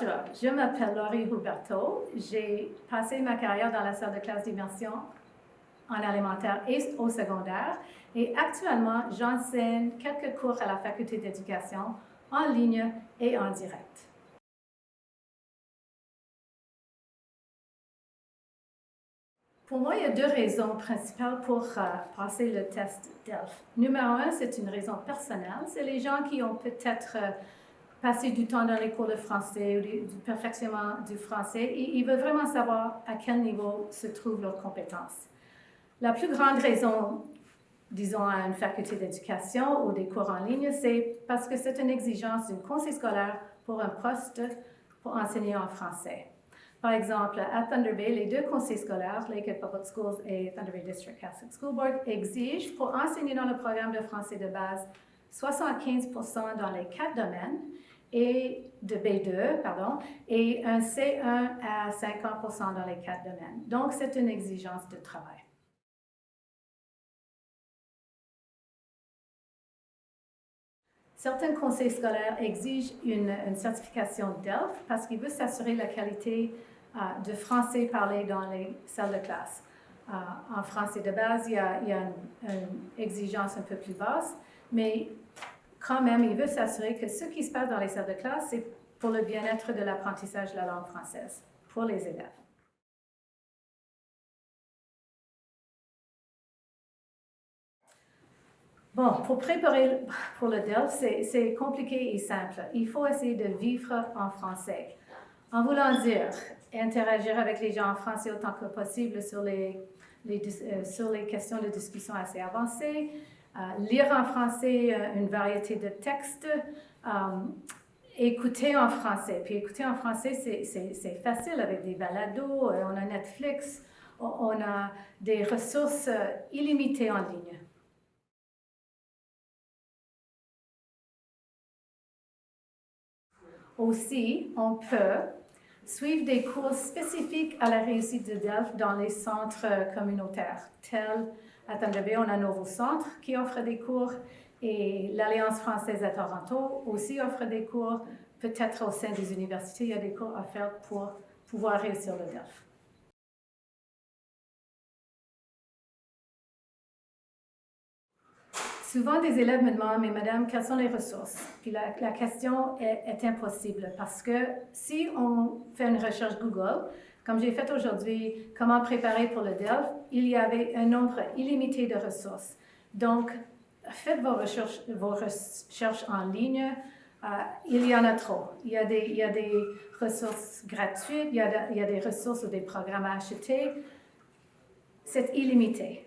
Bonjour, je m'appelle Laurie Huberto. J'ai passé ma carrière dans la salle de classe d'immersion en alimentaire et au secondaire et actuellement, j'enseigne quelques cours à la faculté d'éducation en ligne et en direct. Pour moi, il y a deux raisons principales pour euh, passer le test DELF. Numéro un, c'est une raison personnelle. C'est les gens qui ont peut-être euh, passé du temps dans les cours de français ou du, perfectionnement du français et ils veulent vraiment savoir à quel niveau se trouvent leurs compétences. La plus grande raison, disons, à une faculté d'éducation ou des cours en ligne, c'est parce que c'est une exigence d'une conseil scolaire pour un poste pour enseigner en français. Par exemple, à Thunder Bay, les deux conseils scolaires, Lakehead Public Schools et Thunder Bay District Catholic School Board, exigent pour enseigner dans le programme de français de base 75% dans les quatre domaines et de B2, pardon, et un C1 à 50% dans les quatre domaines. Donc, c'est une exigence de travail. Certains conseils scolaires exigent une, certification DELF parce qu'ils veulent s'assurer la qualité euh, de français parlé dans les salles de classe. Euh, en français de base, il y a, une, exigence un peu plus basse, mais quand même, il veut s'assurer que ce qui se passe dans les salles de classe, c'est pour le bien-être de l'apprentissage de la langue française pour les élèves. Bon, pour préparer pour le DELF, c'est compliqué et simple. Il faut essayer de vivre en français. En voulant dire, interagir avec les gens en français autant que possible sur les, euh, sur les questions de discussion assez avancées, lire en français euh, une variété de textes, écouter en français. Puis écouter en français, c'est facile avec des balados, on a Netflix, on a des ressources illimitées en ligne. Aussi, on peut suivre des cours spécifiques à la réussite de DELF dans les centres communautaires, tels à Bay, on a un nouveau centre qui offre des cours et l'Alliance française à Toronto aussi offre des cours. Peut-être au sein des universités, il y a des cours à faire pour pouvoir réussir le DELF. Souvent, des élèves me demandent, mais madame, quelles sont les ressources? Puis la, question est, impossible parce que si on fait une recherche Google, comme j'ai fait aujourd'hui, comment préparer pour le DELF, il y avait un nombre illimité de ressources. Donc, faites vos recherches, en ligne. Euh, il y en a trop. Il y a des, ressources gratuites, il y a des ressources ou des programmes à acheter. C'est illimité.